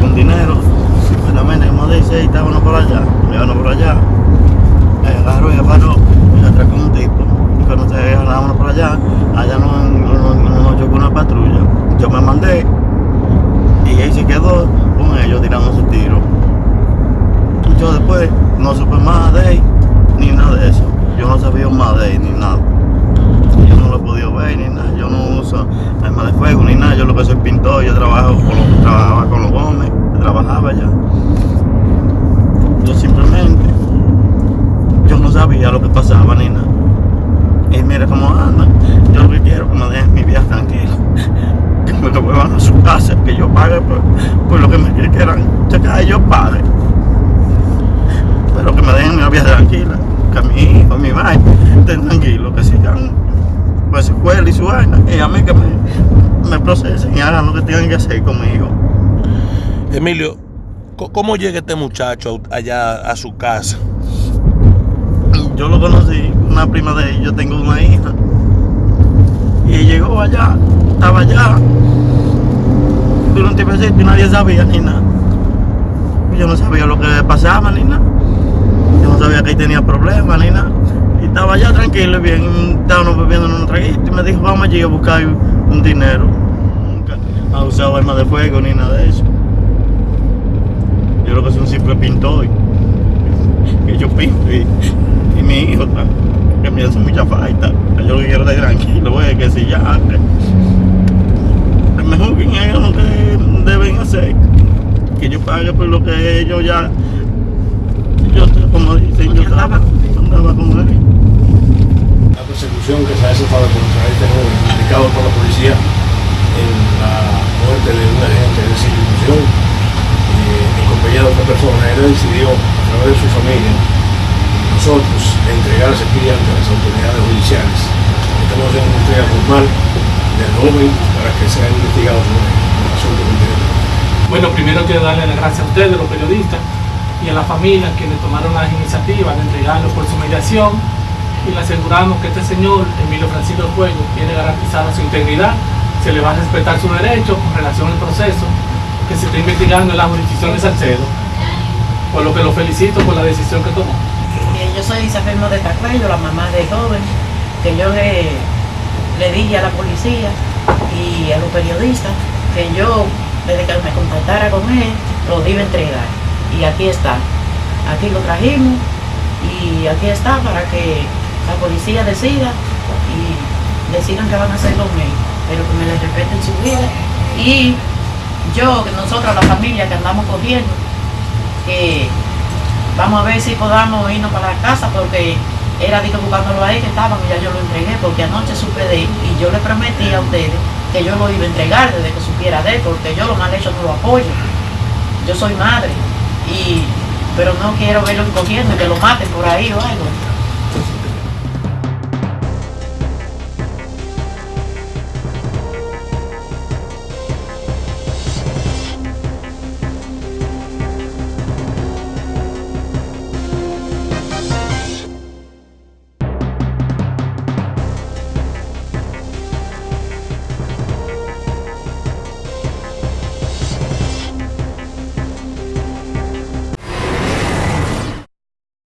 con dinero, supuestamente como dice, y estábamos por allá, llevábamos por allá, agarró y paró, y atracó un tipo, y cuando se agarrábamos por allá, allá nos no, no, no chocó una patrulla, yo me mandé, y él se quedó con ellos tirando su tiro. Yo después no supe más de él, ni nada de eso, yo no sabía más de él, ni nada. Yo no lo he podido ver ni nada, yo no uso arma de fuego ni nada, yo lo que soy pintor, yo trabajo con los, trabajaba con los Gómez, trabajaba allá. Yo simplemente, yo no sabía lo que pasaba ni. Y mira cómo andan, yo lo que quiero que me dejen mi vida tranquila. Que me lo a su casa, que yo pague por, lo que me quieran checar, yo pague. Pero que me dejen mi vida tranquila, que a mi hijo, mi madre estén tranquilos, que sigan pues su escuela y su vaina, y a mí que me, me procesen y hagan lo que tengan que hacer conmigo. Emilio, ¿cómo llega este muchacho allá a su casa? Yo lo conocí, una prima de él, yo tengo una hija. Y llegó allá, estaba allá. Durante un tiempecito y nadie sabía ni nada. Yo no sabía lo que pasaba ni nada. Yo no sabía que él tenía problemas ni nada. Y estaba allá tranquilo y bien, estábamos bebiendo en un traguito y me dijo, vamos allí a buscar un dinero. Nunca ha usado armas de fuego ni nada de eso. Yo lo que soy un simple pintor. Que yo pinto y, y mi hijo está, que me hace mucha falta. Yo lo que quiero estar tranquilo, güey, que si ya es mejor que hagan lo que deben hacer. Que yo pague por lo que ellos ya. Yo, como dicen, yo estaba, andaba con él. la persecución que se ha desatado contra este joven, implicado por la policía en la muerte de un agente de esa institución, eh, en compañía de otra persona, él decidió, a través de su familia, nosotros, entregar ese pie ante las autoridades judiciales. Estamos en una entrega formal del joven para que sea investigado sobre el asunto que. Bueno, primero quiero darle las gracias a ustedes, los periodistas, y a la familia quienes tomaron las iniciativas de entregarlo por su mediación y le aseguramos que este señor, Emilio Francisco Fuego, tiene garantizada su integridad, se le va a respetar su derecho con relación al proceso que se está investigando en la jurisdicción de Salcedo, por lo que lo felicito por la decisión que tomó. Yo soy Isabel de Tacuello, la mamá de joven, que yo le, le dije a la policía y a los periodistas que yo, desde que me contactara con él, lo iba a entregar. Y aquí está. Aquí lo trajimos y aquí está para que la policía decida y decidan qué van a hacer con él. Pero que me les respeten su vida. Y yo, que nosotros, la familia que andamos cogiendo, que Vamos a ver si podamos irnos para la casa porque era que buscándolo ahí que estaban y ya yo lo entregué porque anoche supe de él y yo le prometí a ustedes que yo lo iba a entregar desde que supiera de él porque yo lo mal hecho no lo apoyo. Yo soy madre y pero no quiero verlo cogiendo y que lo maten por ahí o algo.